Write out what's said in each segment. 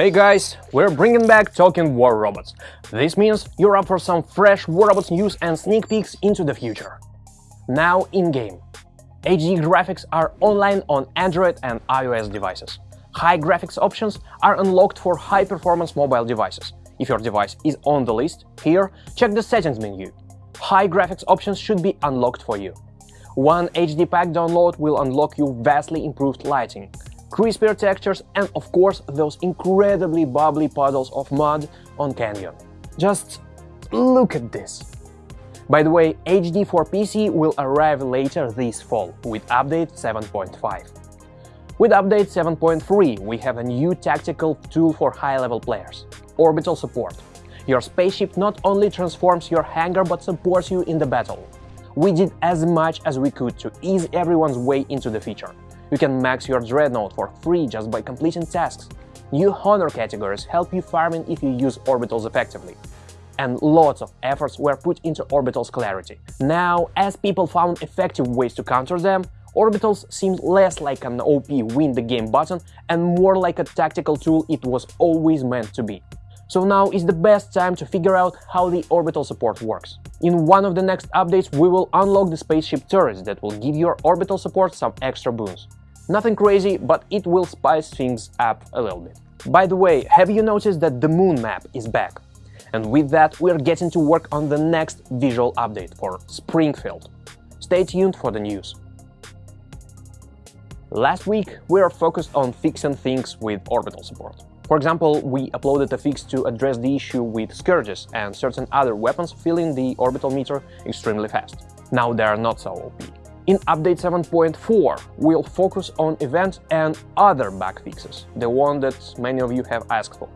Hey guys, we're bringing back Talking War Robots. This means you're up for some fresh War Robots news and sneak peeks into the future. Now in-game. HD graphics are online on Android and iOS devices. High graphics options are unlocked for high-performance mobile devices. If your device is on the list, here, check the settings menu. High graphics options should be unlocked for you. One HD pack download will unlock you vastly improved lighting, crispier textures and of course those incredibly bubbly puddles of mud on Canyon. Just look at this! By the way, HD for PC will arrive later this fall with update 7.5. With update 7.3, we have a new tactical tool for high-level players – orbital support. Your spaceship not only transforms your hangar but supports you in the battle. We did as much as we could to ease everyone's way into the feature. You can max your Dreadnought for free just by completing tasks. New honor categories help you farming if you use orbitals effectively. And lots of efforts were put into orbitals clarity. Now, as people found effective ways to counter them, orbitals seemed less like an OP win the game button and more like a tactical tool it was always meant to be. So now is the best time to figure out how the orbital support works. In one of the next updates we will unlock the spaceship turrets that will give your orbital support some extra boons. Nothing crazy, but it will spice things up a little bit. By the way, have you noticed that the moon map is back? And with that, we're getting to work on the next visual update for Springfield. Stay tuned for the news. Last week, we are focused on fixing things with orbital support. For example, we uploaded a fix to address the issue with Scourges and certain other weapons filling the orbital meter extremely fast. Now they are not so OP. In update 7.4, we'll focus on events and other bug fixes, the one that many of you have asked for.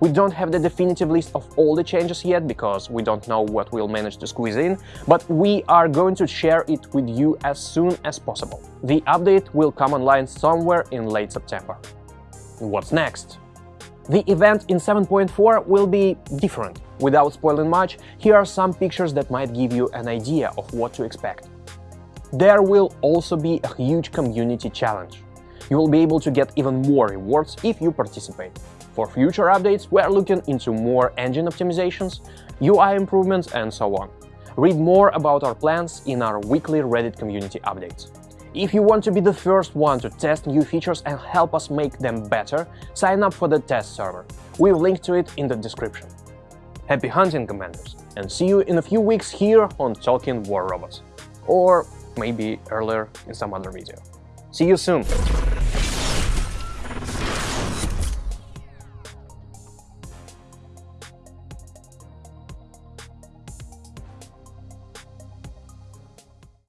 We don't have the definitive list of all the changes yet, because we don't know what we'll manage to squeeze in, but we are going to share it with you as soon as possible. The update will come online somewhere in late September. What's next? The event in 7.4 will be different. Without spoiling much, here are some pictures that might give you an idea of what to expect. There will also be a huge community challenge. You will be able to get even more rewards if you participate. For future updates, we are looking into more engine optimizations, UI improvements and so on. Read more about our plans in our weekly Reddit community updates. If you want to be the first one to test new features and help us make them better, sign up for the test server. We'll link to it in the description. Happy hunting, Commanders, and see you in a few weeks here on Talking War Robots. Or maybe earlier in some other video. See you soon!